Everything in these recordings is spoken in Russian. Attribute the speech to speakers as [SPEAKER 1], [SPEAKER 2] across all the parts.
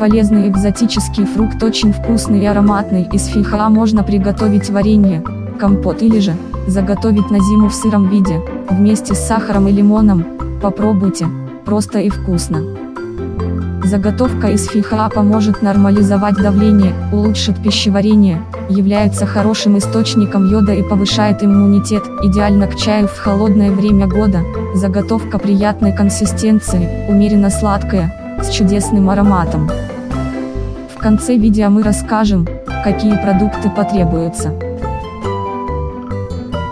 [SPEAKER 1] Полезный экзотический фрукт очень вкусный и ароматный. Из фихоа можно приготовить варенье, компот или же, заготовить на зиму в сыром виде, вместе с сахаром и лимоном. Попробуйте, просто и вкусно. Заготовка из фихоа поможет нормализовать давление, улучшит пищеварение, является хорошим источником йода и повышает иммунитет, идеально к чаю в холодное время года, заготовка приятной консистенции, умеренно сладкая, с чудесным ароматом. В конце видео мы расскажем, какие продукты потребуются.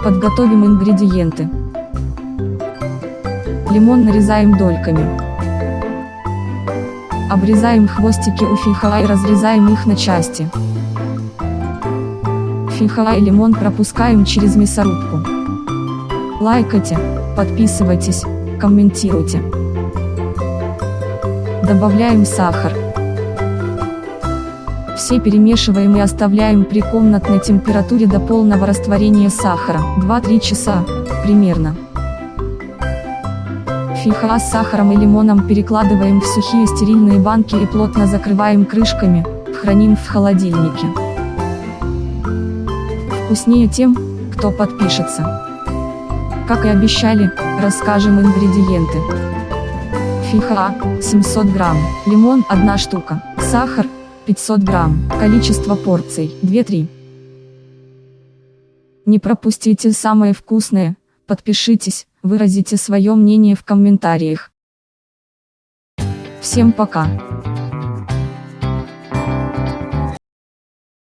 [SPEAKER 1] Подготовим ингредиенты. Лимон нарезаем дольками. Обрезаем хвостики у фихоа и разрезаем их на части. Фихоа и лимон пропускаем через мясорубку. Лайкайте, подписывайтесь, комментируйте. Добавляем сахар. Все перемешиваем и оставляем при комнатной температуре до полного растворения сахара, 2-3 часа, примерно. Фиха с сахаром и лимоном перекладываем в сухие стерильные банки и плотно закрываем крышками, храним в холодильнике. Вкуснее тем, кто подпишется. Как и обещали, расскажем ингредиенты. Фиха 700 грамм, лимон 1 штука, сахар 500 грамм, количество порций 2-3. Не пропустите самое вкусное, подпишитесь, выразите свое мнение в комментариях. Всем пока!